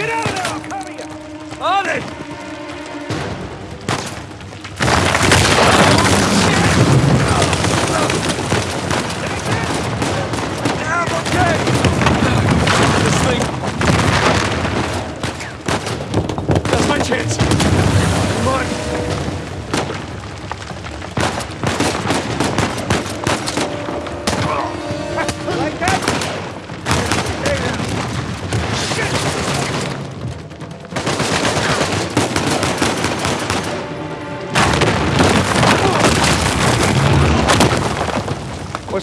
Get out of there! I'm coming! On it!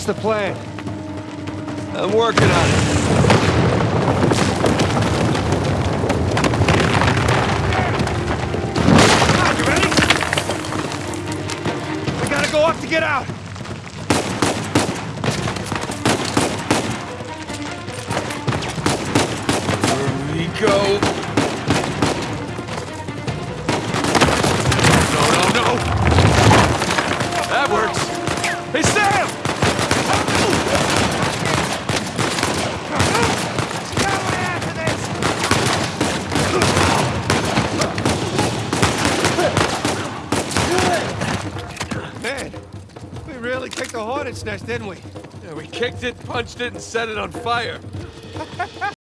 The plan? I'm working on it. You ready? We gotta go up to get out. Here we go. We really kicked a hornet's nest, didn't we? Yeah, we kicked it, punched it, and set it on fire.